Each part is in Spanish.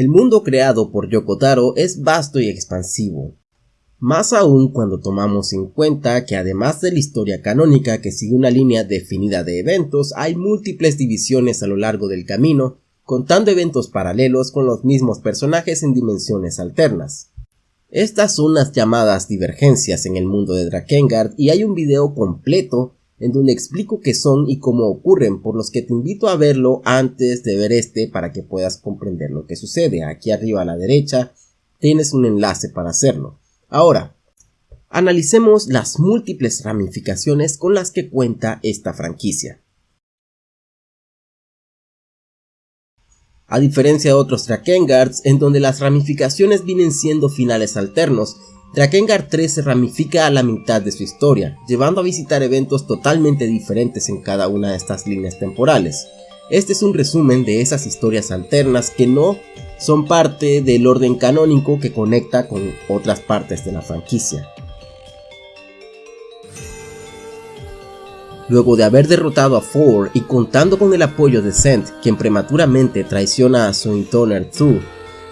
El mundo creado por Yokotaro es vasto y expansivo, más aún cuando tomamos en cuenta que además de la historia canónica que sigue una línea definida de eventos, hay múltiples divisiones a lo largo del camino, contando eventos paralelos con los mismos personajes en dimensiones alternas. Estas son las llamadas divergencias en el mundo de Drakengard y hay un video completo en donde explico qué son y cómo ocurren, por los que te invito a verlo antes de ver este para que puedas comprender lo que sucede. Aquí arriba a la derecha tienes un enlace para hacerlo. Ahora, analicemos las múltiples ramificaciones con las que cuenta esta franquicia. A diferencia de otros Drakengards, en donde las ramificaciones vienen siendo finales alternos, Drakengard 3 se ramifica a la mitad de su historia, llevando a visitar eventos totalmente diferentes en cada una de estas líneas temporales. Este es un resumen de esas historias alternas que no son parte del orden canónico que conecta con otras partes de la franquicia. Luego de haber derrotado a Four y contando con el apoyo de Sent, quien prematuramente traiciona a su Intoner 2,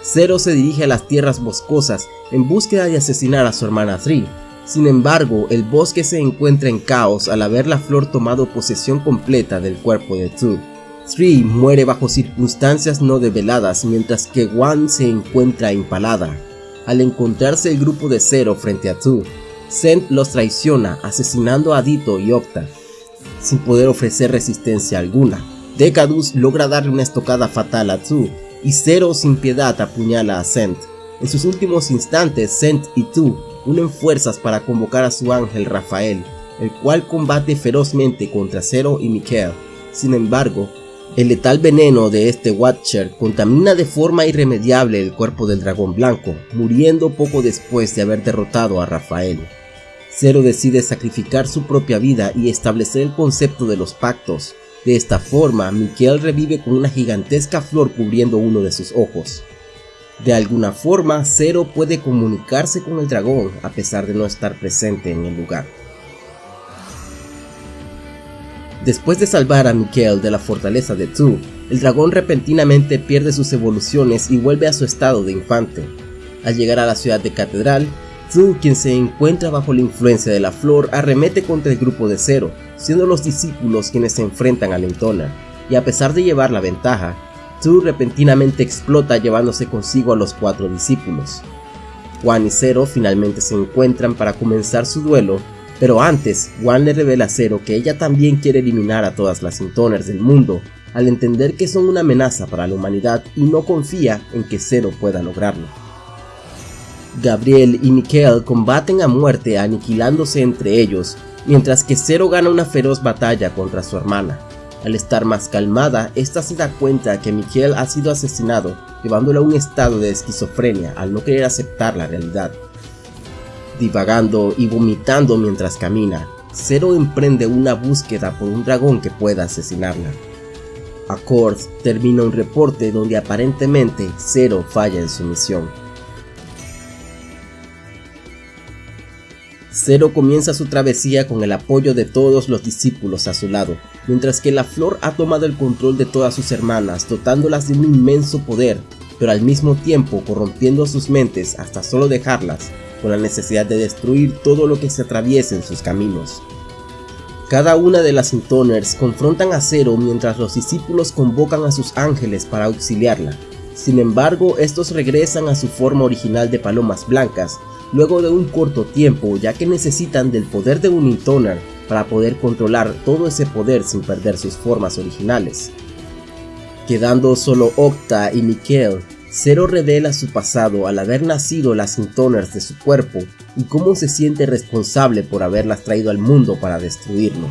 Zero se dirige a las tierras boscosas en búsqueda de asesinar a su hermana Three. Sin embargo, el bosque se encuentra en caos al haber la flor tomado posesión completa del cuerpo de Two. Three muere bajo circunstancias no develadas mientras que One se encuentra empalada. Al encontrarse el grupo de Zero frente a Two, Sent los traiciona asesinando a Dito y Octa, sin poder ofrecer resistencia alguna. Decadus logra darle una estocada fatal a Two y Zero sin piedad apuñala a Sent. En sus últimos instantes, Sent y Tu unen fuerzas para convocar a su ángel Rafael, el cual combate ferozmente contra Zero y Mikael. Sin embargo, el letal veneno de este Watcher contamina de forma irremediable el cuerpo del dragón blanco, muriendo poco después de haber derrotado a Rafael. Zero decide sacrificar su propia vida y establecer el concepto de los pactos. De esta forma, Mikael revive con una gigantesca flor cubriendo uno de sus ojos. De alguna forma, Zero puede comunicarse con el dragón a pesar de no estar presente en el lugar. Después de salvar a Mikael de la fortaleza de Tu, el dragón repentinamente pierde sus evoluciones y vuelve a su estado de infante. Al llegar a la ciudad de Catedral, Tu, quien se encuentra bajo la influencia de la flor, arremete contra el grupo de Zero, siendo los discípulos quienes se enfrentan a Lentona, y a pesar de llevar la ventaja, Tu repentinamente explota llevándose consigo a los cuatro discípulos. Juan y Zero finalmente se encuentran para comenzar su duelo, pero antes, Juan le revela a Zero que ella también quiere eliminar a todas las Intoners del mundo, al entender que son una amenaza para la humanidad y no confía en que Zero pueda lograrlo. Gabriel y Mikael combaten a muerte aniquilándose entre ellos, mientras que Zero gana una feroz batalla contra su hermana. Al estar más calmada, esta se da cuenta que Miguel ha sido asesinado, llevándolo a un estado de esquizofrenia al no querer aceptar la realidad. Divagando y vomitando mientras camina, Zero emprende una búsqueda por un dragón que pueda asesinarla. Accord termina un reporte donde aparentemente Zero falla en su misión. Zero comienza su travesía con el apoyo de todos los discípulos a su lado, mientras que la flor ha tomado el control de todas sus hermanas, dotándolas de un inmenso poder, pero al mismo tiempo corrompiendo sus mentes hasta solo dejarlas con la necesidad de destruir todo lo que se atraviese en sus caminos. Cada una de las Intoners confrontan a Zero mientras los discípulos convocan a sus ángeles para auxiliarla. Sin embargo, estos regresan a su forma original de palomas blancas luego de un corto tiempo ya que necesitan del poder de un Intoner para poder controlar todo ese poder sin perder sus formas originales. Quedando solo Octa y Mikael, Zero revela su pasado al haber nacido las Intoners de su cuerpo y cómo se siente responsable por haberlas traído al mundo para destruirlo.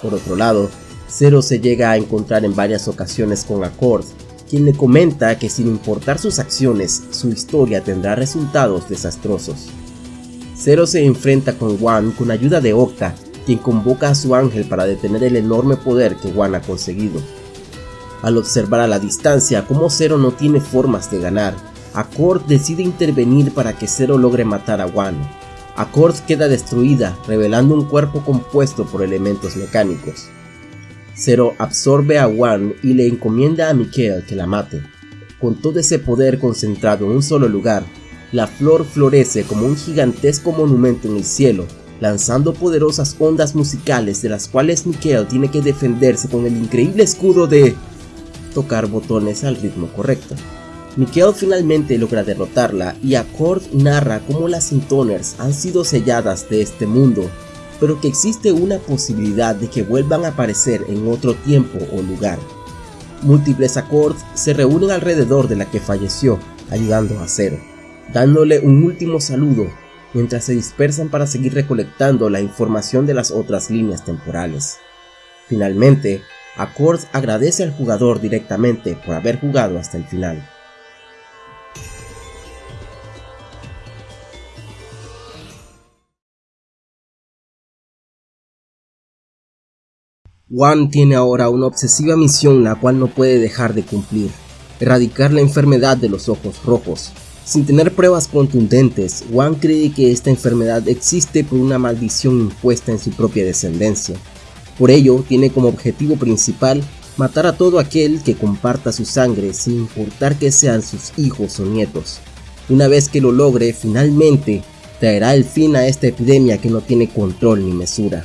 Por otro lado, Zero se llega a encontrar en varias ocasiones con Accord, quien le comenta que sin importar sus acciones, su historia tendrá resultados desastrosos. Zero se enfrenta con Wan con ayuda de Octa, quien convoca a su ángel para detener el enorme poder que Wan ha conseguido. Al observar a la distancia cómo Zero no tiene formas de ganar, Accord decide intervenir para que Zero logre matar a Wan. Accord queda destruida, revelando un cuerpo compuesto por elementos mecánicos. Zero absorbe a Wan y le encomienda a Mikael que la mate. con todo ese poder concentrado en un solo lugar, la flor florece como un gigantesco monumento en el cielo, lanzando poderosas ondas musicales de las cuales Mikhail tiene que defenderse con el increíble escudo de tocar botones al ritmo correcto. Mikhail finalmente logra derrotarla y Accord narra cómo las Intoners han sido selladas de este mundo, pero que existe una posibilidad de que vuelvan a aparecer en otro tiempo o lugar. Múltiples Accords se reúnen alrededor de la que falleció, ayudando a Zero dándole un último saludo mientras se dispersan para seguir recolectando la información de las otras líneas temporales. Finalmente, Accord agradece al jugador directamente por haber jugado hasta el final. Juan tiene ahora una obsesiva misión la cual no puede dejar de cumplir, erradicar la enfermedad de los ojos rojos, sin tener pruebas contundentes, Juan cree que esta enfermedad existe por una maldición impuesta en su propia descendencia. Por ello, tiene como objetivo principal matar a todo aquel que comparta su sangre sin importar que sean sus hijos o nietos. Una vez que lo logre, finalmente traerá el fin a esta epidemia que no tiene control ni mesura.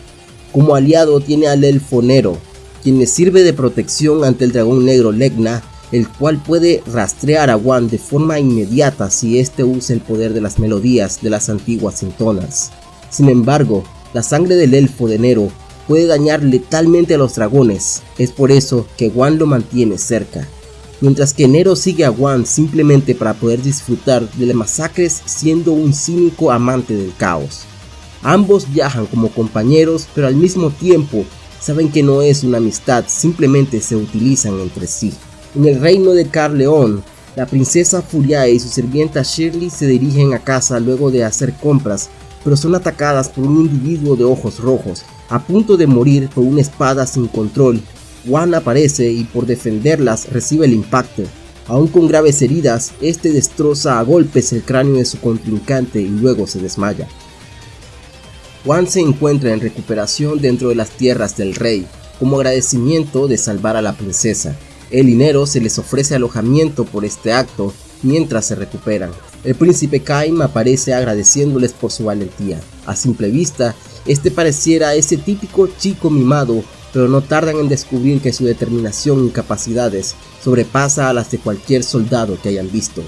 Como aliado tiene al elfo Nero, quien le sirve de protección ante el dragón negro Legna el cual puede rastrear a Juan de forma inmediata si éste usa el poder de las melodías de las antiguas sintonas. Sin embargo, la sangre del elfo de Nero puede dañar letalmente a los dragones, es por eso que Juan lo mantiene cerca. Mientras que Nero sigue a Juan simplemente para poder disfrutar de las masacres siendo un cínico amante del caos. Ambos viajan como compañeros pero al mismo tiempo saben que no es una amistad, simplemente se utilizan entre sí. En el reino de Carleón, la princesa Furiae y su sirvienta Shirley se dirigen a casa luego de hacer compras, pero son atacadas por un individuo de ojos rojos, a punto de morir por una espada sin control. Juan aparece y por defenderlas recibe el impacto. Aún con graves heridas, este destroza a golpes el cráneo de su contrincante y luego se desmaya. Juan se encuentra en recuperación dentro de las tierras del rey, como agradecimiento de salvar a la princesa. El dinero se les ofrece alojamiento por este acto mientras se recuperan. El príncipe Kaim aparece agradeciéndoles por su valentía. A simple vista, este pareciera ese típico chico mimado, pero no tardan en descubrir que su determinación y capacidades sobrepasa a las de cualquier soldado que hayan visto.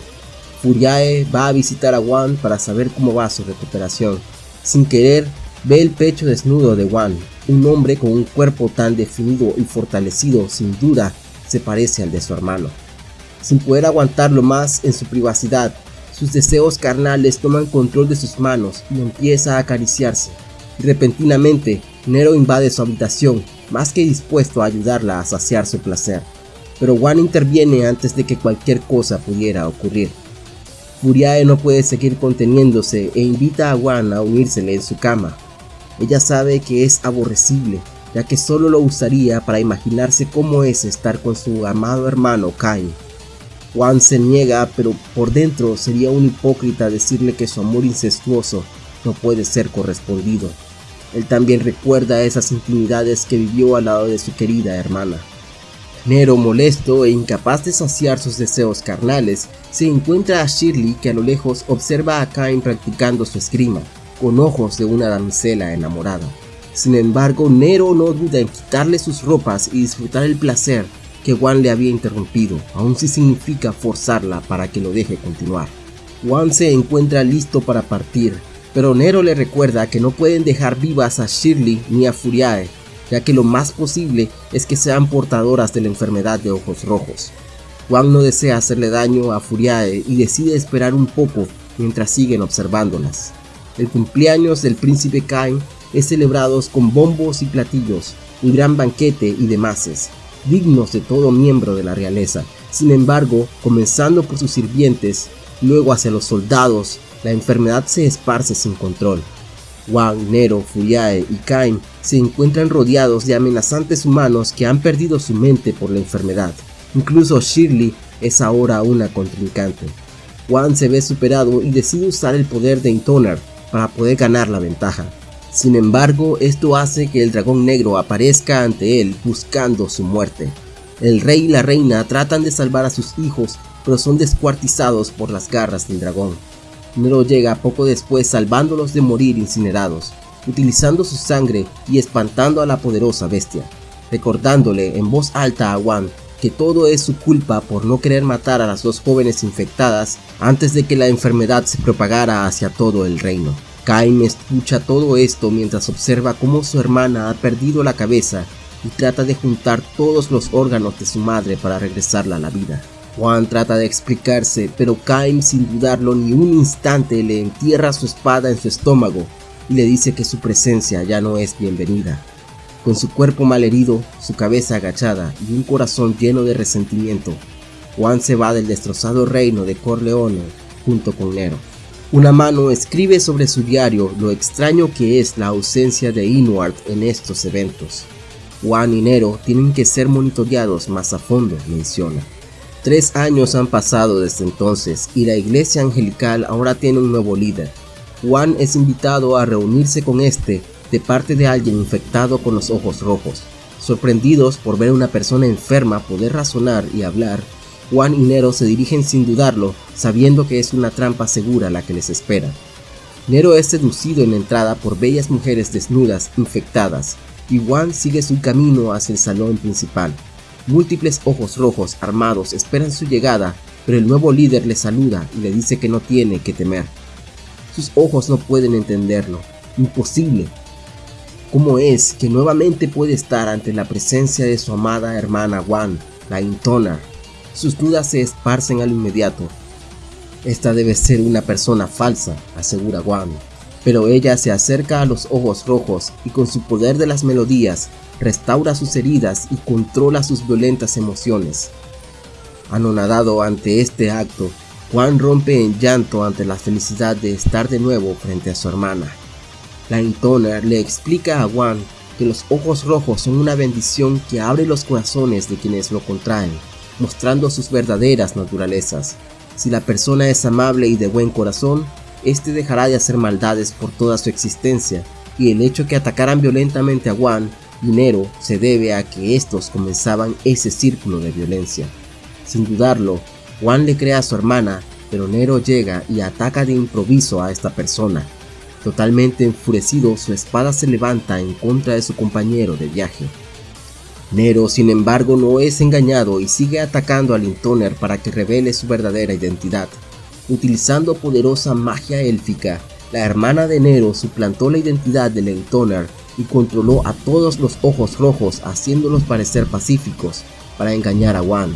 Furiae va a visitar a Wan para saber cómo va su recuperación. Sin querer, ve el pecho desnudo de Wan, un hombre con un cuerpo tan definido y fortalecido sin duda se parece al de su hermano. Sin poder aguantarlo más en su privacidad, sus deseos carnales toman control de sus manos y empieza a acariciarse. Y repentinamente, Nero invade su habitación, más que dispuesto a ayudarla a saciar su placer. Pero Juan interviene antes de que cualquier cosa pudiera ocurrir. Furiae no puede seguir conteniéndose e invita a Juan a unírsele en su cama. Ella sabe que es aborrecible ya que solo lo usaría para imaginarse cómo es estar con su amado hermano Cain. Juan se niega, pero por dentro sería un hipócrita decirle que su amor incestuoso no puede ser correspondido. Él también recuerda esas intimidades que vivió al lado de su querida hermana. Nero, molesto e incapaz de saciar sus deseos carnales, se encuentra a Shirley que a lo lejos observa a Cain practicando su esgrima, con ojos de una damisela enamorada. Sin embargo, Nero no duda en quitarle sus ropas y disfrutar el placer que Juan le había interrumpido, aun si significa forzarla para que lo deje continuar. Juan se encuentra listo para partir, pero Nero le recuerda que no pueden dejar vivas a Shirley ni a Furiae, ya que lo más posible es que sean portadoras de la enfermedad de ojos rojos. Juan no desea hacerle daño a Furiae y decide esperar un poco mientras siguen observándolas. El cumpleaños del príncipe Cain es celebrado con bombos y platillos, un gran banquete y demás, dignos de todo miembro de la realeza. Sin embargo, comenzando por sus sirvientes, luego hacia los soldados, la enfermedad se esparce sin control. Wang, Nero, Furiae y Kain se encuentran rodeados de amenazantes humanos que han perdido su mente por la enfermedad. Incluso Shirley es ahora una contrincante. Wang se ve superado y decide usar el poder de Intoner para poder ganar la ventaja. Sin embargo, esto hace que el dragón negro aparezca ante él buscando su muerte. El rey y la reina tratan de salvar a sus hijos, pero son descuartizados por las garras del dragón. Nero llega poco después salvándolos de morir incinerados, utilizando su sangre y espantando a la poderosa bestia, recordándole en voz alta a Wan que todo es su culpa por no querer matar a las dos jóvenes infectadas antes de que la enfermedad se propagara hacia todo el reino. Kaim escucha todo esto mientras observa cómo su hermana ha perdido la cabeza y trata de juntar todos los órganos de su madre para regresarla a la vida. Juan trata de explicarse, pero Kaim sin dudarlo ni un instante le entierra su espada en su estómago y le dice que su presencia ya no es bienvenida. Con su cuerpo malherido, su cabeza agachada y un corazón lleno de resentimiento, Juan se va del destrozado reino de Corleone junto con Nero. Una mano escribe sobre su diario lo extraño que es la ausencia de Inward en estos eventos. Juan y Nero tienen que ser monitoreados más a fondo, menciona. Tres años han pasado desde entonces y la iglesia angelical ahora tiene un nuevo líder. Juan es invitado a reunirse con este de parte de alguien infectado con los ojos rojos. Sorprendidos por ver a una persona enferma poder razonar y hablar, Juan y Nero se dirigen sin dudarlo, sabiendo que es una trampa segura la que les espera. Nero es seducido en la entrada por bellas mujeres desnudas, infectadas, y Juan sigue su camino hacia el salón principal. Múltiples ojos rojos armados esperan su llegada, pero el nuevo líder le saluda y le dice que no tiene que temer. Sus ojos no pueden entenderlo. Imposible. ¿Cómo es que nuevamente puede estar ante la presencia de su amada hermana Juan, la Intona? Sus dudas se esparcen al inmediato. Esta debe ser una persona falsa, asegura Juan pero ella se acerca a los ojos rojos y con su poder de las melodías restaura sus heridas y controla sus violentas emociones. Anonadado ante este acto, Juan rompe en llanto ante la felicidad de estar de nuevo frente a su hermana. La Intoner le explica a Juan que los ojos rojos son una bendición que abre los corazones de quienes lo contraen, mostrando sus verdaderas naturalezas. Si la persona es amable y de buen corazón, este dejará de hacer maldades por toda su existencia, y el hecho que atacaran violentamente a Juan y Nero se debe a que estos comenzaban ese círculo de violencia. Sin dudarlo, Juan le crea a su hermana, pero Nero llega y ataca de improviso a esta persona. Totalmente enfurecido, su espada se levanta en contra de su compañero de viaje. Nero, sin embargo, no es engañado y sigue atacando a Lintoner para que revele su verdadera identidad. Utilizando poderosa magia élfica, la hermana de Nero suplantó la identidad de Lentoner y controló a todos los ojos rojos haciéndolos parecer pacíficos para engañar a Wan.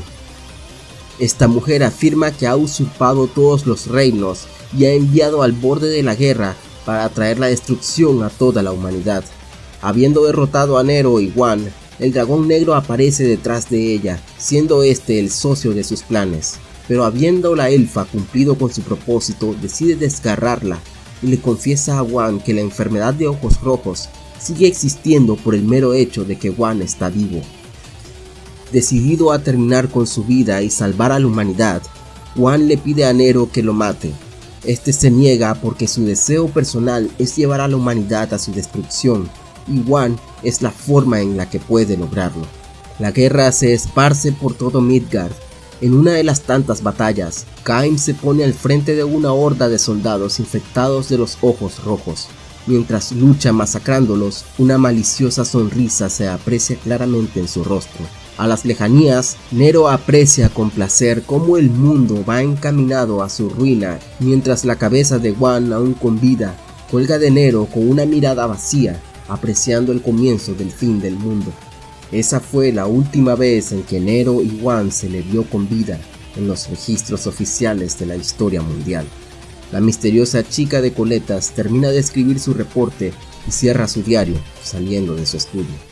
Esta mujer afirma que ha usurpado todos los reinos y ha enviado al borde de la guerra para traer la destrucción a toda la humanidad. Habiendo derrotado a Nero y Wan, el dragón negro aparece detrás de ella, siendo este el socio de sus planes pero habiendo la elfa cumplido con su propósito, decide desgarrarla y le confiesa a Wan que la enfermedad de ojos rojos sigue existiendo por el mero hecho de que Wan está vivo. Decidido a terminar con su vida y salvar a la humanidad, Wan le pide a Nero que lo mate. Este se niega porque su deseo personal es llevar a la humanidad a su destrucción, y Wan es la forma en la que puede lograrlo. La guerra se esparce por todo Midgard en una de las tantas batallas, Kaim se pone al frente de una horda de soldados infectados de los ojos rojos. Mientras lucha masacrándolos, una maliciosa sonrisa se aprecia claramente en su rostro. A las lejanías, Nero aprecia con placer cómo el mundo va encaminado a su ruina, mientras la cabeza de Juan, aún con vida, cuelga de Nero con una mirada vacía, apreciando el comienzo del fin del mundo. Esa fue la última vez en que Nero y Juan se le vio con vida en los registros oficiales de la historia mundial. La misteriosa chica de coletas termina de escribir su reporte y cierra su diario saliendo de su estudio.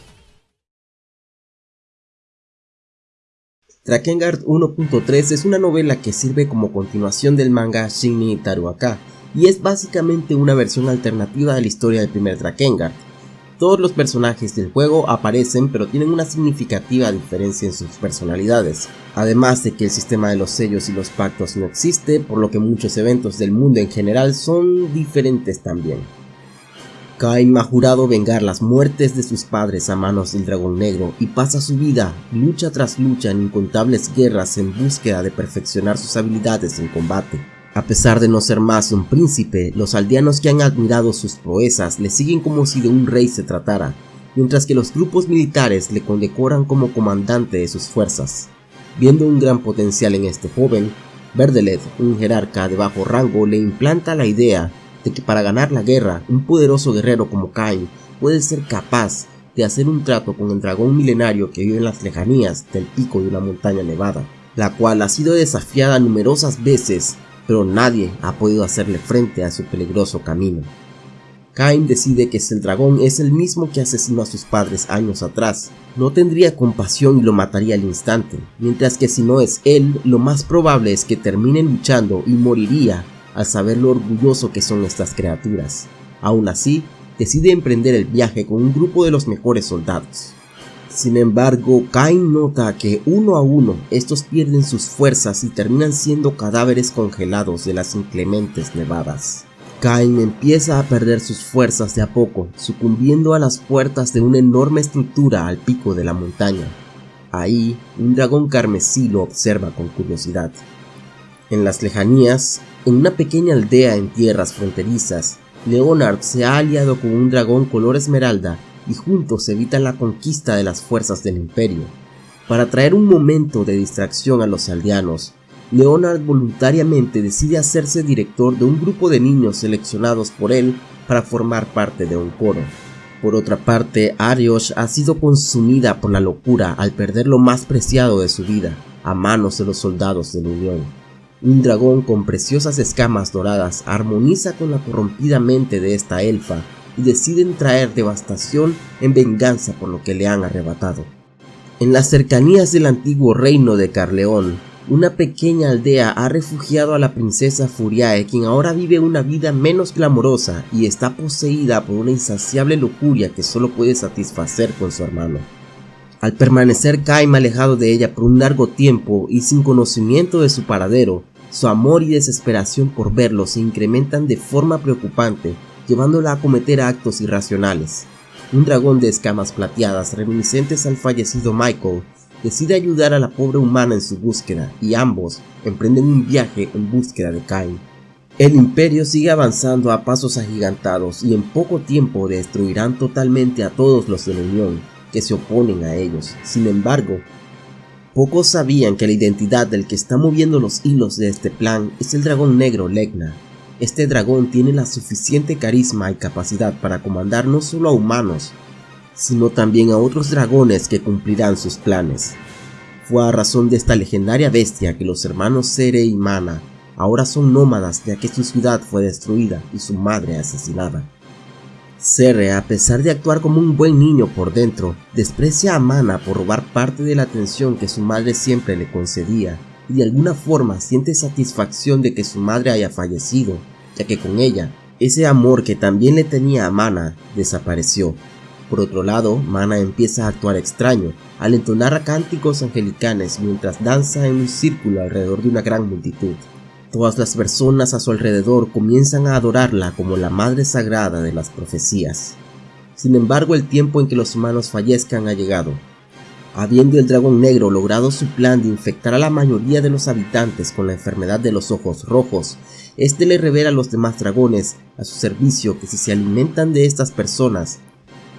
Drakengard 1.3 es una novela que sirve como continuación del manga Shinni Taruaka y es básicamente una versión alternativa de la historia del primer Drakengard, todos los personajes del juego aparecen pero tienen una significativa diferencia en sus personalidades, además de que el sistema de los sellos y los pactos no existe, por lo que muchos eventos del mundo en general son diferentes también. Cain ha jurado vengar las muertes de sus padres a manos del dragón negro y pasa su vida lucha tras lucha en incontables guerras en búsqueda de perfeccionar sus habilidades en combate. A pesar de no ser más un príncipe, los aldeanos que han admirado sus proezas le siguen como si de un rey se tratara, mientras que los grupos militares le condecoran como comandante de sus fuerzas. Viendo un gran potencial en este joven, Verdelet, un jerarca de bajo rango, le implanta la idea de que para ganar la guerra, un poderoso guerrero como Cain puede ser capaz de hacer un trato con el dragón milenario que vive en las lejanías del pico de una montaña nevada, la cual ha sido desafiada numerosas veces, pero nadie ha podido hacerle frente a su peligroso camino. Cain decide que si el dragón es el mismo que asesinó a sus padres años atrás, no tendría compasión y lo mataría al instante, mientras que si no es él, lo más probable es que termine luchando y moriría al saber lo orgulloso que son estas criaturas. Aún así, decide emprender el viaje con un grupo de los mejores soldados. Sin embargo, Cain nota que uno a uno estos pierden sus fuerzas y terminan siendo cadáveres congelados de las inclementes nevadas. Cain empieza a perder sus fuerzas de a poco, sucumbiendo a las puertas de una enorme estructura al pico de la montaña. Ahí, un dragón carmesí lo observa con curiosidad. En las lejanías, en una pequeña aldea en tierras fronterizas, Leonard se ha aliado con un dragón color esmeralda y juntos evitan la conquista de las fuerzas del imperio. Para traer un momento de distracción a los aldeanos, Leonard voluntariamente decide hacerse director de un grupo de niños seleccionados por él para formar parte de un coro. Por otra parte, Ariosh ha sido consumida por la locura al perder lo más preciado de su vida a manos de los soldados de la Unión. Un dragón con preciosas escamas doradas armoniza con la corrompida mente de esta elfa y deciden traer devastación en venganza por lo que le han arrebatado. En las cercanías del antiguo reino de Carleón, una pequeña aldea ha refugiado a la princesa Furiae, quien ahora vive una vida menos glamorosa y está poseída por una insaciable lujuria que solo puede satisfacer con su hermano. Al permanecer Kaim alejado de ella por un largo tiempo y sin conocimiento de su paradero, su amor y desesperación por verlo se incrementan de forma preocupante, llevándola a cometer actos irracionales. Un dragón de escamas plateadas reminiscentes al fallecido Michael decide ayudar a la pobre humana en su búsqueda y ambos emprenden un viaje en búsqueda de Cain. El imperio sigue avanzando a pasos agigantados y en poco tiempo destruirán totalmente a todos los de la Unión que se oponen a ellos. Sin embargo, Pocos sabían que la identidad del que está moviendo los hilos de este plan es el dragón negro Legna. Este dragón tiene la suficiente carisma y capacidad para comandar no solo a humanos, sino también a otros dragones que cumplirán sus planes. Fue a razón de esta legendaria bestia que los hermanos Sere y Mana ahora son nómadas ya que su ciudad fue destruida y su madre asesinada. Serre, a pesar de actuar como un buen niño por dentro, desprecia a Mana por robar parte de la atención que su madre siempre le concedía, y de alguna forma siente satisfacción de que su madre haya fallecido, ya que con ella, ese amor que también le tenía a Mana desapareció. Por otro lado, Mana empieza a actuar extraño, al entonar cánticos angelicanes mientras danza en un círculo alrededor de una gran multitud. Todas las personas a su alrededor comienzan a adorarla como la madre sagrada de las profecías. Sin embargo, el tiempo en que los humanos fallezcan ha llegado. Habiendo el dragón negro logrado su plan de infectar a la mayoría de los habitantes con la enfermedad de los ojos rojos, este le revela a los demás dragones a su servicio que si se alimentan de estas personas,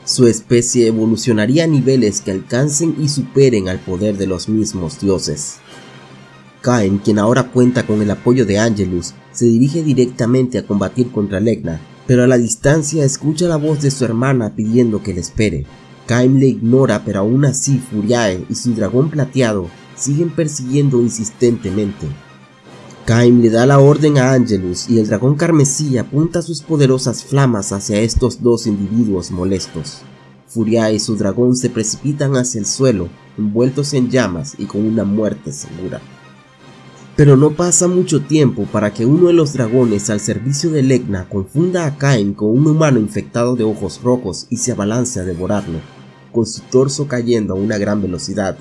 su especie evolucionaría a niveles que alcancen y superen al poder de los mismos dioses. Cain, quien ahora cuenta con el apoyo de Angelus, se dirige directamente a combatir contra Legna, pero a la distancia escucha la voz de su hermana pidiendo que le espere. Cain le ignora, pero aún así Furiae y su dragón plateado siguen persiguiendo insistentemente. Cain le da la orden a Angelus y el dragón carmesí apunta sus poderosas flamas hacia estos dos individuos molestos. Furiae y su dragón se precipitan hacia el suelo, envueltos en llamas y con una muerte segura. Pero no pasa mucho tiempo para que uno de los dragones al servicio de Legna confunda a Cain con un humano infectado de ojos rojos y se abalance a devorarlo, con su torso cayendo a una gran velocidad.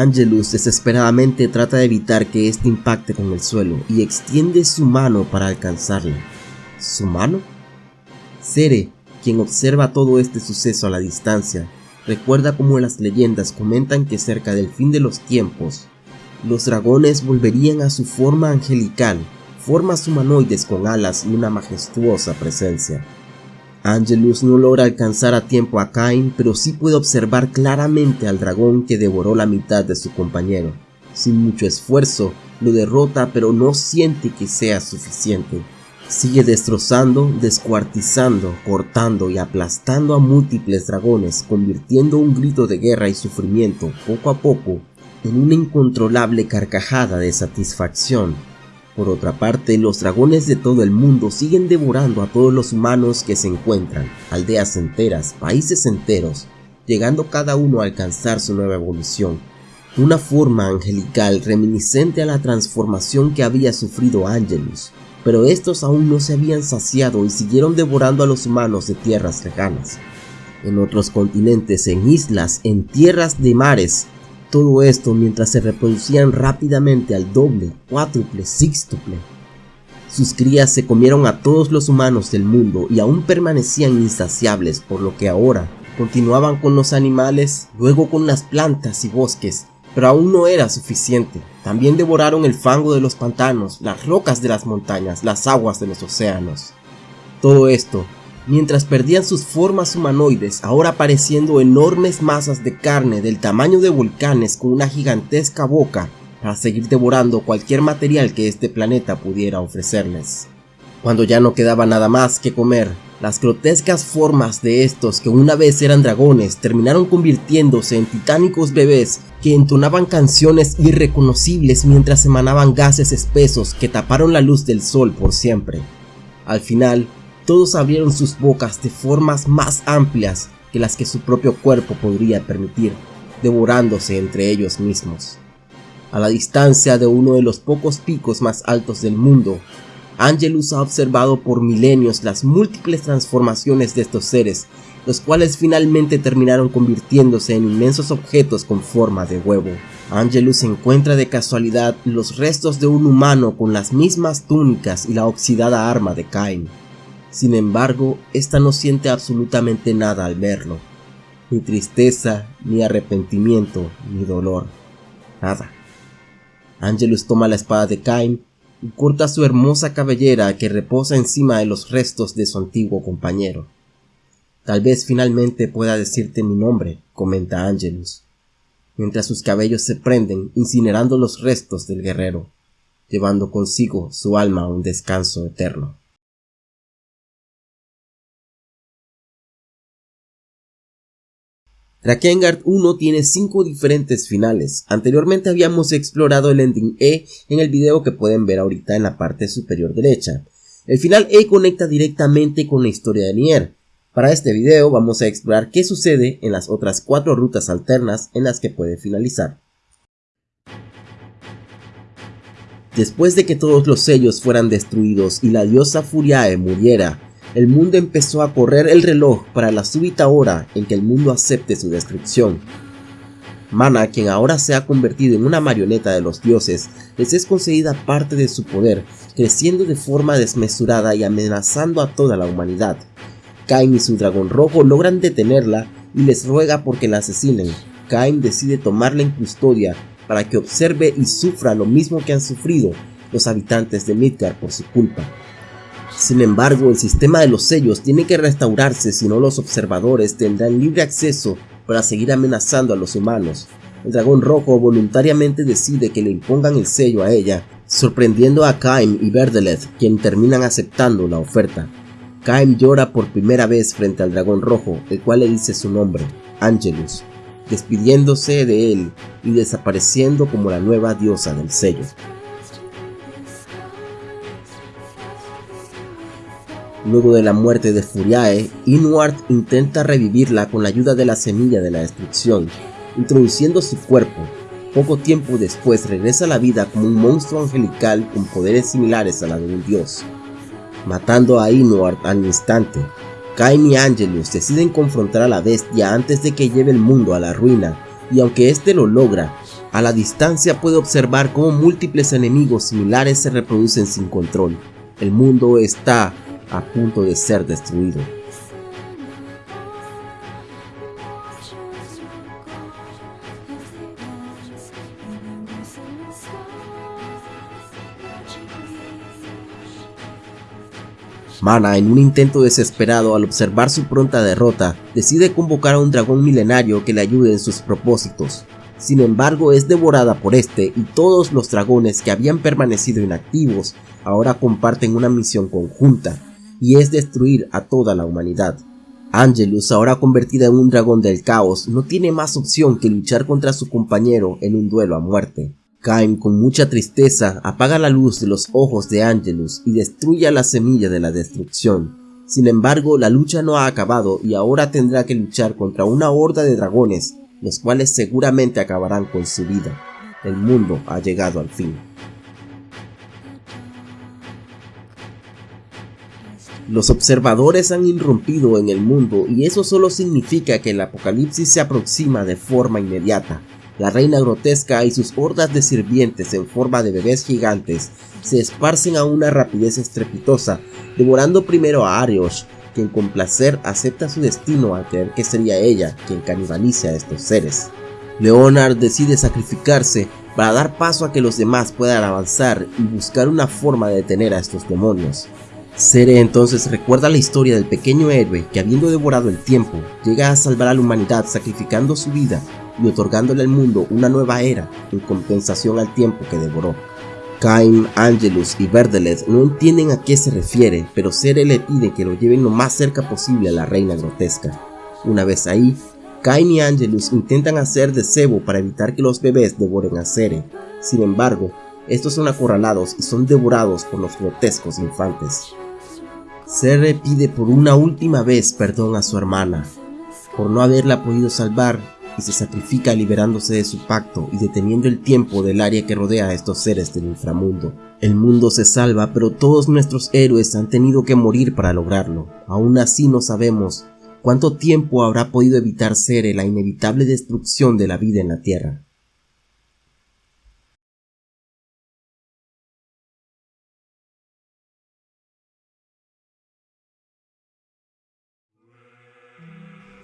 Angelus desesperadamente trata de evitar que éste impacte con el suelo y extiende su mano para alcanzarlo. ¿Su mano? Sere, quien observa todo este suceso a la distancia, recuerda como las leyendas comentan que cerca del fin de los tiempos, los dragones volverían a su forma angelical, formas humanoides con alas y una majestuosa presencia. Angelus no logra alcanzar a tiempo a Cain, pero sí puede observar claramente al dragón que devoró la mitad de su compañero. Sin mucho esfuerzo, lo derrota pero no siente que sea suficiente. Sigue destrozando, descuartizando, cortando y aplastando a múltiples dragones, convirtiendo un grito de guerra y sufrimiento poco a poco en una incontrolable carcajada de satisfacción. Por otra parte, los dragones de todo el mundo siguen devorando a todos los humanos que se encuentran, aldeas enteras, países enteros, llegando cada uno a alcanzar su nueva evolución. Una forma angelical reminiscente a la transformación que había sufrido Angelus, pero estos aún no se habían saciado y siguieron devorando a los humanos de tierras lejanas. En otros continentes, en islas, en tierras de mares, todo esto mientras se reproducían rápidamente al doble, cuádruple, sextuple. Sus crías se comieron a todos los humanos del mundo y aún permanecían insaciables por lo que ahora continuaban con los animales, luego con las plantas y bosques, pero aún no era suficiente. También devoraron el fango de los pantanos, las rocas de las montañas, las aguas de los océanos. Todo esto mientras perdían sus formas humanoides, ahora apareciendo enormes masas de carne del tamaño de volcanes con una gigantesca boca para seguir devorando cualquier material que este planeta pudiera ofrecerles. Cuando ya no quedaba nada más que comer, las grotescas formas de estos que una vez eran dragones terminaron convirtiéndose en titánicos bebés que entonaban canciones irreconocibles mientras emanaban gases espesos que taparon la luz del sol por siempre. Al final, todos abrieron sus bocas de formas más amplias que las que su propio cuerpo podría permitir, devorándose entre ellos mismos. A la distancia de uno de los pocos picos más altos del mundo, Angelus ha observado por milenios las múltiples transformaciones de estos seres, los cuales finalmente terminaron convirtiéndose en inmensos objetos con forma de huevo. Angelus encuentra de casualidad los restos de un humano con las mismas túnicas y la oxidada arma de Cain. Sin embargo, esta no siente absolutamente nada al verlo. Ni tristeza, ni arrepentimiento, ni dolor. Nada. Angelus toma la espada de Cain y corta su hermosa cabellera que reposa encima de los restos de su antiguo compañero. Tal vez finalmente pueda decirte mi nombre, comenta Angelus, mientras sus cabellos se prenden incinerando los restos del guerrero, llevando consigo su alma a un descanso eterno. Drakengard 1 tiene 5 diferentes finales. Anteriormente habíamos explorado el ending E en el video que pueden ver ahorita en la parte superior derecha. El final E conecta directamente con la historia de Nier. Para este video vamos a explorar qué sucede en las otras 4 rutas alternas en las que puede finalizar. Después de que todos los sellos fueran destruidos y la diosa Furiae muriera, el mundo empezó a correr el reloj para la súbita hora en que el mundo acepte su destrucción. Mana, quien ahora se ha convertido en una marioneta de los dioses, les es concedida parte de su poder, creciendo de forma desmesurada y amenazando a toda la humanidad. Cain y su dragón rojo logran detenerla y les ruega porque la asesinen. Cain decide tomarla en custodia para que observe y sufra lo mismo que han sufrido los habitantes de Midgard por su culpa. Sin embargo, el sistema de los sellos tiene que restaurarse si no los observadores tendrán libre acceso para seguir amenazando a los humanos. El dragón rojo voluntariamente decide que le impongan el sello a ella, sorprendiendo a Kaim y Verdeleth, quien terminan aceptando la oferta. Kaim llora por primera vez frente al dragón rojo, el cual le dice su nombre, Angelus, despidiéndose de él y desapareciendo como la nueva diosa del sello. Luego de la muerte de Furiae, Inward intenta revivirla con la ayuda de la semilla de la destrucción, introduciendo su cuerpo. Poco tiempo después regresa a la vida como un monstruo angelical con poderes similares a la de un dios. Matando a Inward al instante, Cain y Angelus deciden confrontar a la bestia antes de que lleve el mundo a la ruina, y aunque este lo logra, a la distancia puede observar cómo múltiples enemigos similares se reproducen sin control. El mundo está a punto de ser destruido. Mana, en un intento desesperado al observar su pronta derrota, decide convocar a un dragón milenario que le ayude en sus propósitos. Sin embargo, es devorada por este y todos los dragones que habían permanecido inactivos ahora comparten una misión conjunta, y es destruir a toda la humanidad. Angelus, ahora convertida en un dragón del caos, no tiene más opción que luchar contra su compañero en un duelo a muerte. Cain con mucha tristeza apaga la luz de los ojos de Angelus y destruye la semilla de la destrucción. Sin embargo, la lucha no ha acabado y ahora tendrá que luchar contra una horda de dragones, los cuales seguramente acabarán con su vida. El mundo ha llegado al fin. Los observadores han irrumpido en el mundo y eso solo significa que el apocalipsis se aproxima de forma inmediata. La reina grotesca y sus hordas de sirvientes en forma de bebés gigantes se esparcen a una rapidez estrepitosa, devorando primero a Arios, quien con placer acepta su destino al creer que sería ella quien canibalice a estos seres. Leonard decide sacrificarse para dar paso a que los demás puedan avanzar y buscar una forma de detener a estos demonios. Sere entonces recuerda la historia del pequeño héroe que habiendo devorado el tiempo, llega a salvar a la humanidad sacrificando su vida y otorgándole al mundo una nueva era en compensación al tiempo que devoró. Cain, Angelus y Verdelet no entienden a qué se refiere, pero Sere le pide que lo lleven lo más cerca posible a la reina grotesca. Una vez ahí, Cain y Angelus intentan hacer de cebo para evitar que los bebés devoren a Sere. Sin embargo, estos son acorralados y son devorados por los grotescos infantes. Sere pide por una última vez perdón a su hermana, por no haberla podido salvar y se sacrifica liberándose de su pacto y deteniendo el tiempo del área que rodea a estos seres del inframundo. El mundo se salva, pero todos nuestros héroes han tenido que morir para lograrlo. Aún así no sabemos cuánto tiempo habrá podido evitar Sere la inevitable destrucción de la vida en la Tierra.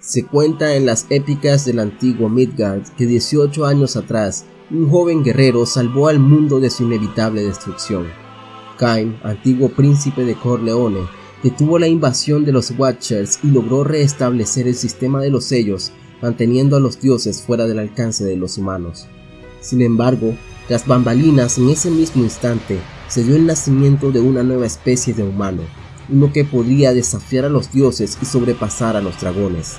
Se cuenta en las épicas del antiguo Midgard que 18 años atrás, un joven guerrero salvó al mundo de su inevitable destrucción. Cain, antiguo príncipe de Corleone, detuvo la invasión de los Watchers y logró restablecer el sistema de los sellos, manteniendo a los dioses fuera del alcance de los humanos. Sin embargo, tras bambalinas en ese mismo instante, se dio el nacimiento de una nueva especie de humano, uno que podría desafiar a los dioses y sobrepasar a los dragones.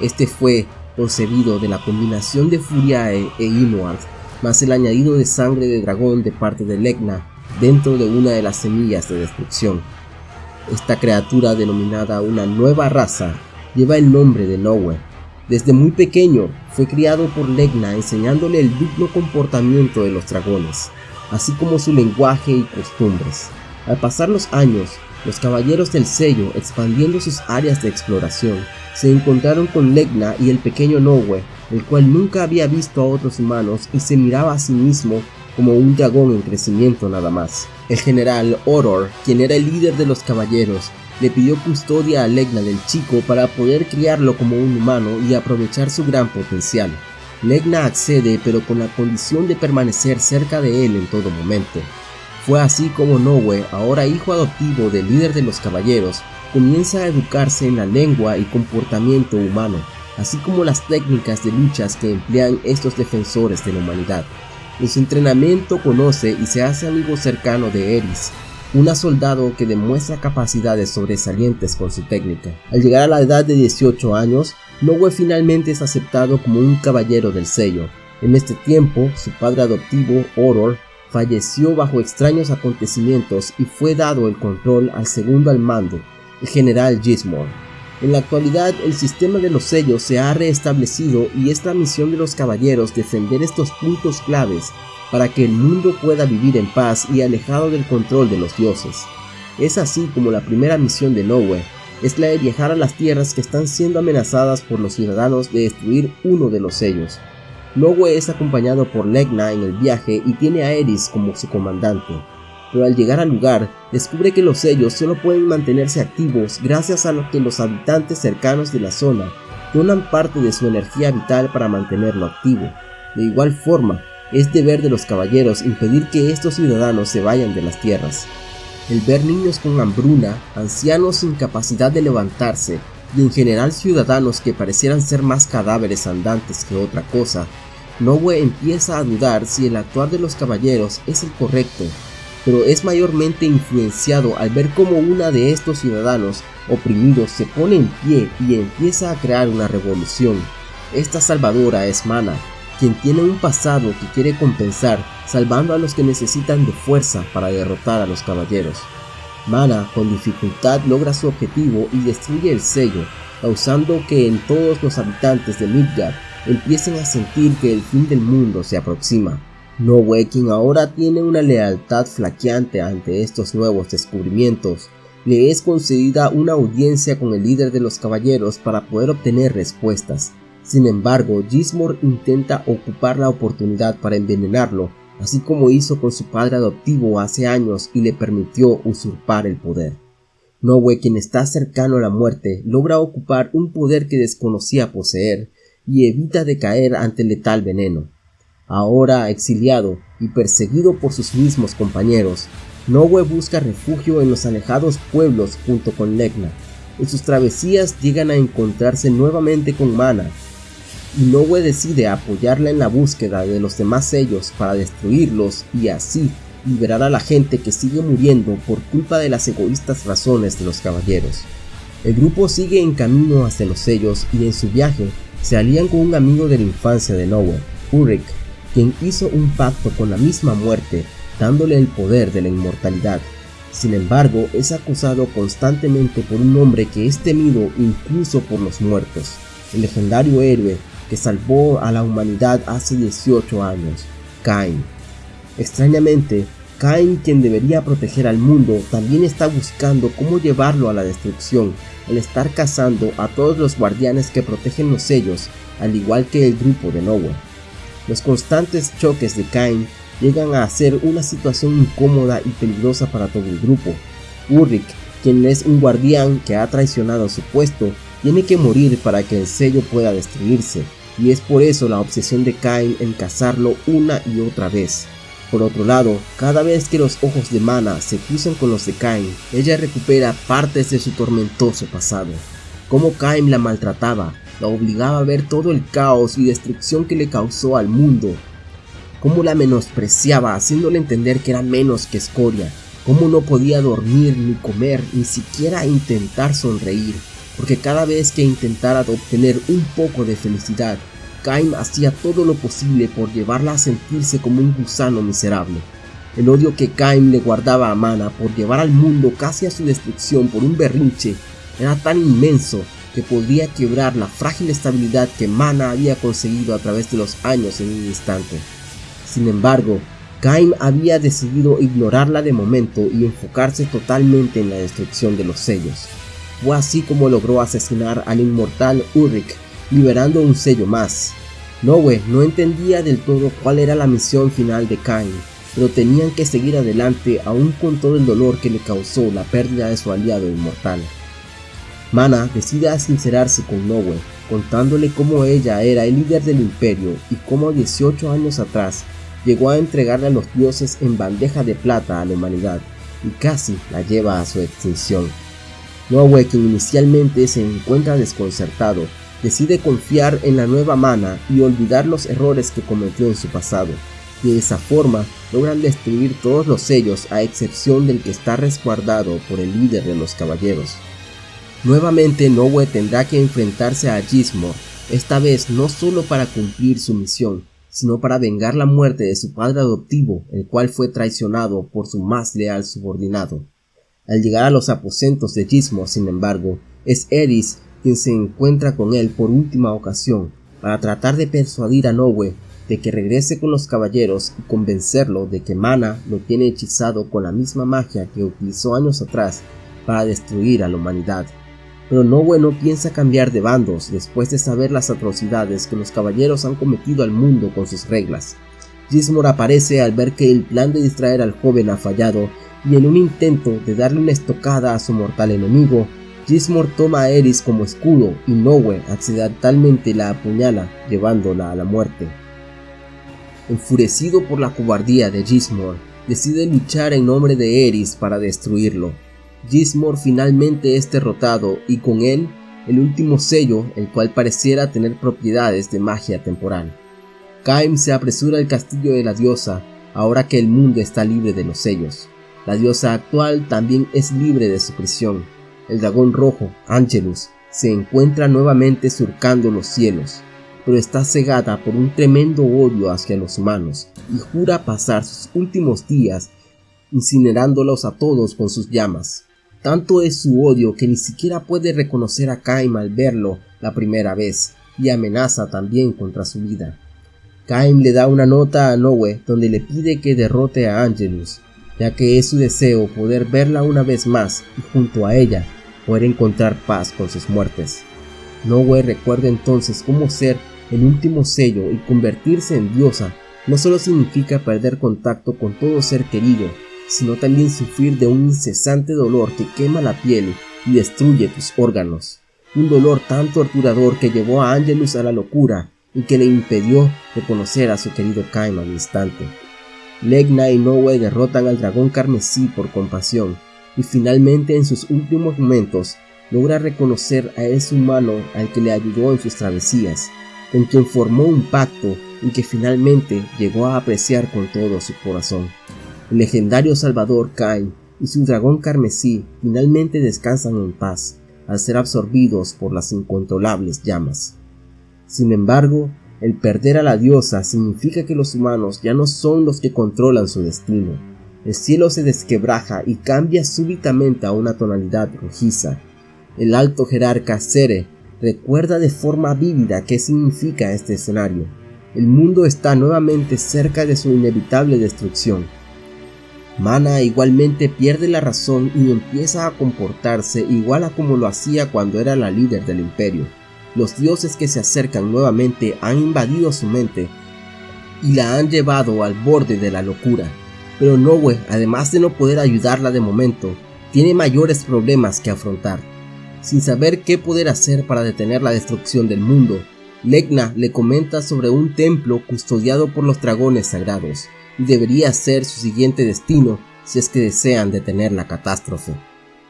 Este fue concebido de la combinación de Furiae e Inuart, más el añadido de sangre de dragón de parte de Legna dentro de una de las semillas de destrucción. Esta criatura denominada una nueva raza lleva el nombre de Nowe. Desde muy pequeño fue criado por Legna enseñándole el digno comportamiento de los dragones, así como su lenguaje y costumbres. Al pasar los años, los caballeros del sello, expandiendo sus áreas de exploración, se encontraron con Legna y el pequeño Nowe, el cual nunca había visto a otros humanos y se miraba a sí mismo como un dragón en crecimiento nada más. El general Oror, quien era el líder de los caballeros, le pidió custodia a Legna del chico para poder criarlo como un humano y aprovechar su gran potencial. Legna accede pero con la condición de permanecer cerca de él en todo momento. Fue así como Nowe, ahora hijo adoptivo del líder de los caballeros, comienza a educarse en la lengua y comportamiento humano, así como las técnicas de luchas que emplean estos defensores de la humanidad. En su entrenamiento conoce y se hace amigo cercano de Eris, una soldado que demuestra capacidades sobresalientes con su técnica. Al llegar a la edad de 18 años, Nowe finalmente es aceptado como un caballero del sello. En este tiempo, su padre adoptivo, Oror, falleció bajo extraños acontecimientos y fue dado el control al segundo al mando, el general Gismore. En la actualidad el sistema de los sellos se ha reestablecido y es la misión de los caballeros defender estos puntos claves para que el mundo pueda vivir en paz y alejado del control de los dioses. Es así como la primera misión de Nowhere es la de viajar a las tierras que están siendo amenazadas por los ciudadanos de destruir uno de los sellos. Nowhere es acompañado por Legna en el viaje y tiene a Eris como su comandante pero al llegar al lugar descubre que los sellos solo pueden mantenerse activos gracias a lo que los habitantes cercanos de la zona donan parte de su energía vital para mantenerlo activo. De igual forma, es deber de los caballeros impedir que estos ciudadanos se vayan de las tierras. el ver niños con hambruna, ancianos sin capacidad de levantarse y en general ciudadanos que parecieran ser más cadáveres andantes que otra cosa, Nowe empieza a dudar si el actuar de los caballeros es el correcto, pero es mayormente influenciado al ver cómo una de estos ciudadanos oprimidos se pone en pie y empieza a crear una revolución. Esta salvadora es Mana, quien tiene un pasado que quiere compensar salvando a los que necesitan de fuerza para derrotar a los caballeros. Mana con dificultad logra su objetivo y destruye el sello, causando que en todos los habitantes de Midgard empiecen a sentir que el fin del mundo se aproxima. No quien ahora tiene una lealtad flaqueante ante estos nuevos descubrimientos, le es concedida una audiencia con el líder de los caballeros para poder obtener respuestas. Sin embargo, Gismor intenta ocupar la oportunidad para envenenarlo, así como hizo con su padre adoptivo hace años y le permitió usurpar el poder. Nowe, quien está cercano a la muerte, logra ocupar un poder que desconocía poseer y evita de caer ante letal veneno. Ahora exiliado y perseguido por sus mismos compañeros, Nowe busca refugio en los alejados pueblos junto con Legna. En sus travesías llegan a encontrarse nuevamente con Mana, y Nowe decide apoyarla en la búsqueda de los demás sellos para destruirlos y así liberar a la gente que sigue muriendo por culpa de las egoístas razones de los caballeros. El grupo sigue en camino hacia los sellos y en su viaje se alían con un amigo de la infancia de Noah, Ulrich, quien hizo un pacto con la misma muerte, dándole el poder de la inmortalidad. Sin embargo, es acusado constantemente por un hombre que es temido incluso por los muertos, el legendario héroe que salvó a la humanidad hace 18 años, Cain. Extrañamente, Cain, quien debería proteger al mundo, también está buscando cómo llevarlo a la destrucción al estar cazando a todos los guardianes que protegen los sellos, al igual que el grupo de Noah. Los constantes choques de Cain llegan a ser una situación incómoda y peligrosa para todo el grupo. Ulrich, quien es un guardián que ha traicionado su puesto, tiene que morir para que el sello pueda destruirse, y es por eso la obsesión de Cain en cazarlo una y otra vez. Por otro lado, cada vez que los ojos de Mana se cruzan con los de Cain, ella recupera partes de su tormentoso pasado. Cómo Cain la maltrataba, la obligaba a ver todo el caos y destrucción que le causó al mundo. Cómo la menospreciaba haciéndole entender que era menos que escoria. Cómo no podía dormir ni comer, ni siquiera intentar sonreír, porque cada vez que intentara obtener un poco de felicidad, Cain hacía todo lo posible por llevarla a sentirse como un gusano miserable. El odio que Cain le guardaba a Mana por llevar al mundo casi a su destrucción por un berrinche era tan inmenso que podía quebrar la frágil estabilidad que Mana había conseguido a través de los años en un instante. Sin embargo, Cain había decidido ignorarla de momento y enfocarse totalmente en la destrucción de los sellos. Fue así como logró asesinar al inmortal Ulrich liberando un sello más. Noe no entendía del todo cuál era la misión final de Cain, pero tenían que seguir adelante aún con todo el dolor que le causó la pérdida de su aliado inmortal. Mana decide sincerarse con Noe, contándole cómo ella era el líder del imperio y cómo 18 años atrás llegó a entregarle a los dioses en bandeja de plata a la humanidad y casi la lleva a su extinción. Noe, quien inicialmente se encuentra desconcertado, decide confiar en la nueva mana y olvidar los errores que cometió en su pasado. De esa forma logran destruir todos los sellos a excepción del que está resguardado por el líder de los caballeros. Nuevamente Nowe tendrá que enfrentarse a Gismor, esta vez no solo para cumplir su misión, sino para vengar la muerte de su padre adoptivo, el cual fue traicionado por su más leal subordinado. Al llegar a los aposentos de Gismor, sin embargo, es Eris quien se encuentra con él por última ocasión para tratar de persuadir a Nowe de que regrese con los caballeros y convencerlo de que Mana lo tiene hechizado con la misma magia que utilizó años atrás para destruir a la humanidad. Pero Nowe no piensa cambiar de bandos después de saber las atrocidades que los caballeros han cometido al mundo con sus reglas. Gismor aparece al ver que el plan de distraer al joven ha fallado y en un intento de darle una estocada a su mortal enemigo, Gismor toma a Eris como escudo y Nowe accidentalmente la apuñala, llevándola a la muerte. Enfurecido por la cobardía de Gismor, decide luchar en nombre de Eris para destruirlo. Gizmor finalmente es derrotado y con él el último sello, el cual pareciera tener propiedades de magia temporal. Kaim se apresura al castillo de la diosa, ahora que el mundo está libre de los sellos. La diosa actual también es libre de su prisión. El dragón rojo, Angelus, se encuentra nuevamente surcando los cielos, pero está cegada por un tremendo odio hacia los humanos y jura pasar sus últimos días incinerándolos a todos con sus llamas. Tanto es su odio que ni siquiera puede reconocer a Kaim al verlo la primera vez y amenaza también contra su vida. Kaim le da una nota a Noe donde le pide que derrote a Angelus, ya que es su deseo poder verla una vez más y junto a ella poder encontrar paz con sus muertes. Noe recuerda entonces cómo ser el último sello y convertirse en diosa no solo significa perder contacto con todo ser querido, sino también sufrir de un incesante dolor que quema la piel y destruye tus órganos. Un dolor tan torturador que llevó a Angelus a la locura y que le impidió reconocer a su querido Kaim al instante. Legna y Noe derrotan al dragón carmesí por compasión y finalmente en sus últimos momentos logra reconocer a ese humano al que le ayudó en sus travesías con quien formó un pacto y que finalmente llegó a apreciar con todo su corazón. El legendario Salvador Kai y su dragón carmesí finalmente descansan en paz al ser absorbidos por las incontrolables llamas. Sin embargo, el perder a la diosa significa que los humanos ya no son los que controlan su destino. El cielo se desquebraja y cambia súbitamente a una tonalidad rojiza. El alto jerarca Sere recuerda de forma vívida qué significa este escenario. El mundo está nuevamente cerca de su inevitable destrucción. Mana igualmente pierde la razón y empieza a comportarse igual a como lo hacía cuando era la líder del imperio. Los dioses que se acercan nuevamente han invadido su mente y la han llevado al borde de la locura. Pero Noe, además de no poder ayudarla de momento, tiene mayores problemas que afrontar. Sin saber qué poder hacer para detener la destrucción del mundo, Legna le comenta sobre un templo custodiado por los dragones sagrados, y debería ser su siguiente destino si es que desean detener la catástrofe.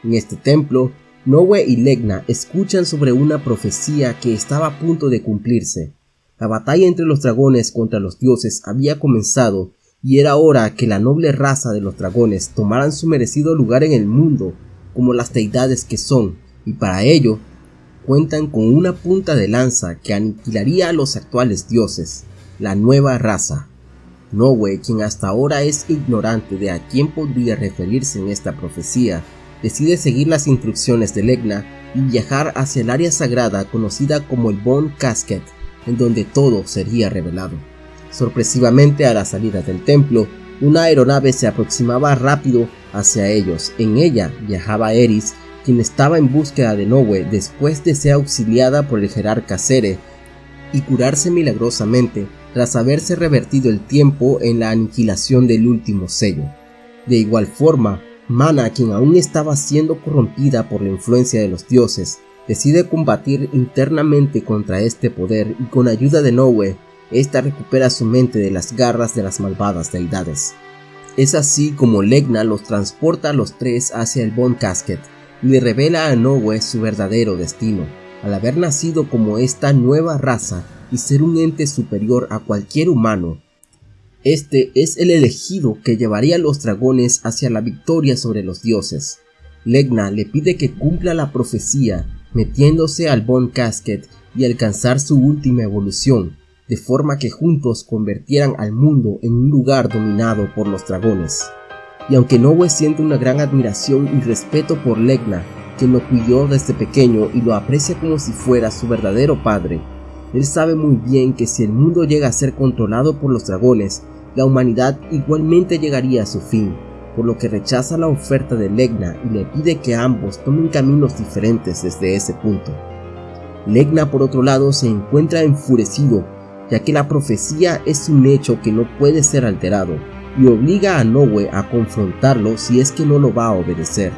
En este templo, Noe y Legna escuchan sobre una profecía que estaba a punto de cumplirse. La batalla entre los dragones contra los dioses había comenzado y era hora que la noble raza de los dragones tomaran su merecido lugar en el mundo como las deidades que son y para ello cuentan con una punta de lanza que aniquilaría a los actuales dioses, la nueva raza. Noe, quien hasta ahora es ignorante de a quién podría referirse en esta profecía, decide seguir las instrucciones de Legna y viajar hacia el área sagrada conocida como el Bone Casket, en donde todo sería revelado. Sorpresivamente a la salida del templo, una aeronave se aproximaba rápido hacia ellos. En ella viajaba Eris quien estaba en búsqueda de Noe después de ser auxiliada por el jerarca Sere y curarse milagrosamente tras haberse revertido el tiempo en la aniquilación del último sello. De igual forma, Mana, quien aún estaba siendo corrompida por la influencia de los dioses, decide combatir internamente contra este poder y con ayuda de Noe, esta recupera su mente de las garras de las malvadas deidades. Es así como Legna los transporta a los tres hacia el Bone Casket, le revela a Noe su verdadero destino, al haber nacido como esta nueva raza y ser un ente superior a cualquier humano. Este es el elegido que llevaría a los dragones hacia la victoria sobre los dioses. Legna le pide que cumpla la profecía, metiéndose al Bone Casket y alcanzar su última evolución, de forma que juntos convirtieran al mundo en un lugar dominado por los dragones y aunque Noe siente una gran admiración y respeto por Legna, quien lo cuidó desde pequeño y lo aprecia como si fuera su verdadero padre, él sabe muy bien que si el mundo llega a ser controlado por los dragones, la humanidad igualmente llegaría a su fin, por lo que rechaza la oferta de Legna y le pide que ambos tomen caminos diferentes desde ese punto. Legna por otro lado se encuentra enfurecido, ya que la profecía es un hecho que no puede ser alterado, y obliga a Noe a confrontarlo si es que no lo va a obedecer.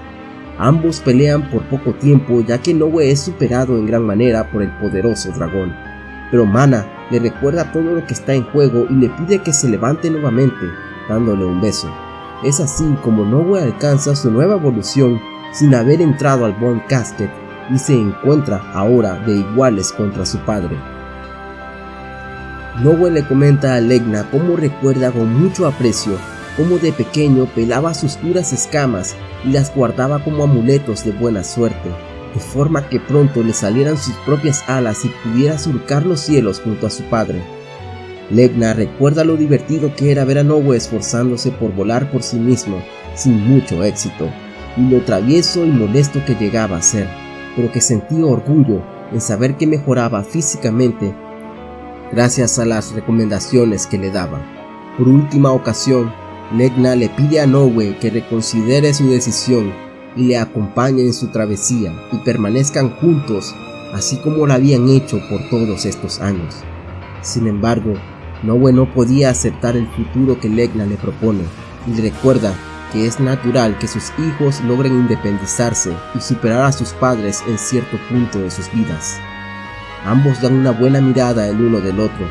Ambos pelean por poco tiempo ya que Noe es superado en gran manera por el poderoso dragón. Pero Mana le recuerda todo lo que está en juego y le pide que se levante nuevamente, dándole un beso. Es así como Nowe alcanza su nueva evolución sin haber entrado al Bone Casket y se encuentra ahora de iguales contra su padre. Nowe le comenta a Legna cómo recuerda con mucho aprecio cómo de pequeño pelaba sus duras escamas y las guardaba como amuletos de buena suerte, de forma que pronto le salieran sus propias alas y pudiera surcar los cielos junto a su padre. Legna recuerda lo divertido que era ver a Nowe esforzándose por volar por sí mismo, sin mucho éxito, y lo travieso y molesto que llegaba a ser, pero que sentía orgullo en saber que mejoraba físicamente gracias a las recomendaciones que le daba. Por última ocasión, Legna le pide a Nowe que reconsidere su decisión le acompañe en su travesía y permanezcan juntos así como lo habían hecho por todos estos años. Sin embargo, Nowe no podía aceptar el futuro que Legna le propone y recuerda que es natural que sus hijos logren independizarse y superar a sus padres en cierto punto de sus vidas. Ambos dan una buena mirada el uno del otro,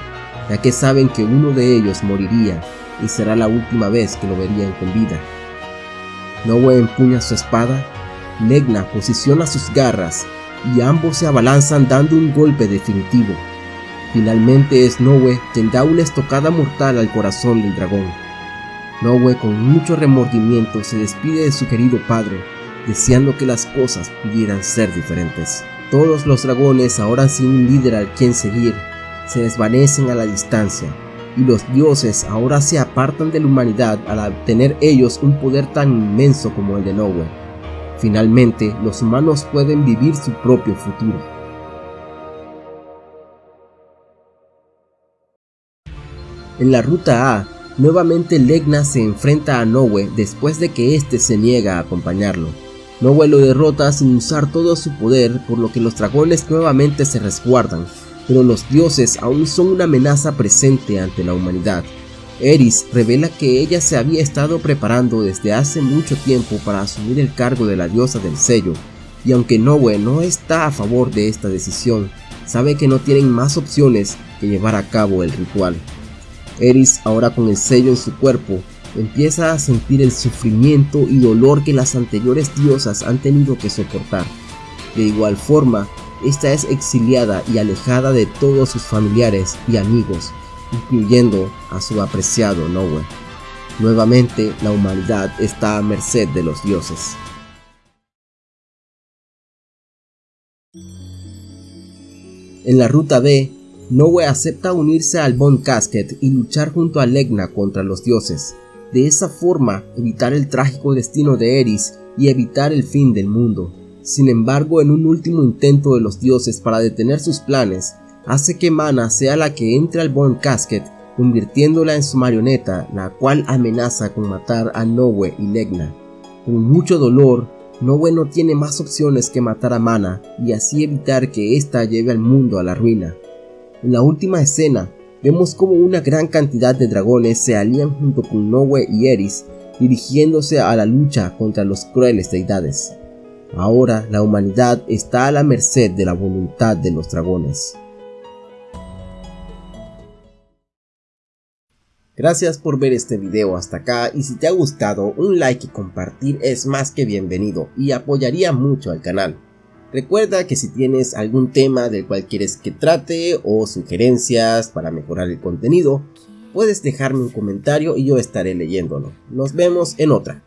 ya que saben que uno de ellos moriría y será la última vez que lo verían con vida. Nowe empuña su espada, Legna posiciona sus garras y ambos se abalanzan dando un golpe definitivo. Finalmente es Nowe quien da una estocada mortal al corazón del dragón. Nowe con mucho remordimiento se despide de su querido padre, deseando que las cosas pudieran ser diferentes. Todos los dragones, ahora sin un líder al quien seguir, se desvanecen a la distancia, y los dioses ahora se apartan de la humanidad al obtener ellos un poder tan inmenso como el de Nowe. Finalmente, los humanos pueden vivir su propio futuro. En la ruta A, nuevamente Legna se enfrenta a Nowe después de que éste se niega a acompañarlo. Nowe lo derrota sin usar todo su poder, por lo que los dragones nuevamente se resguardan, pero los dioses aún son una amenaza presente ante la humanidad. Eris revela que ella se había estado preparando desde hace mucho tiempo para asumir el cargo de la diosa del sello, y aunque Nowe no está a favor de esta decisión, sabe que no tienen más opciones que llevar a cabo el ritual. Eris, ahora con el sello en su cuerpo, empieza a sentir el sufrimiento y dolor que las anteriores diosas han tenido que soportar. De igual forma, esta es exiliada y alejada de todos sus familiares y amigos, incluyendo a su apreciado Nowe. Nuevamente, la humanidad está a merced de los dioses. En la ruta B, Nowe acepta unirse al Bone Casket y luchar junto a Legna contra los dioses. De esa forma, evitar el trágico destino de Eris y evitar el fin del mundo. Sin embargo, en un último intento de los dioses para detener sus planes, hace que Mana sea la que entre al Bone Casket, convirtiéndola en su marioneta, la cual amenaza con matar a Nowe y Legna. Con mucho dolor, Nowe no tiene más opciones que matar a Mana y así evitar que ésta lleve al mundo a la ruina. En la última escena, vemos como una gran cantidad de dragones se alían junto con Nowe y Eris, dirigiéndose a la lucha contra los crueles deidades. Ahora la humanidad está a la merced de la voluntad de los dragones. Gracias por ver este video hasta acá y si te ha gustado un like y compartir es más que bienvenido y apoyaría mucho al canal. Recuerda que si tienes algún tema del cual quieres que trate o sugerencias para mejorar el contenido, puedes dejarme un comentario y yo estaré leyéndolo. Nos vemos en otra.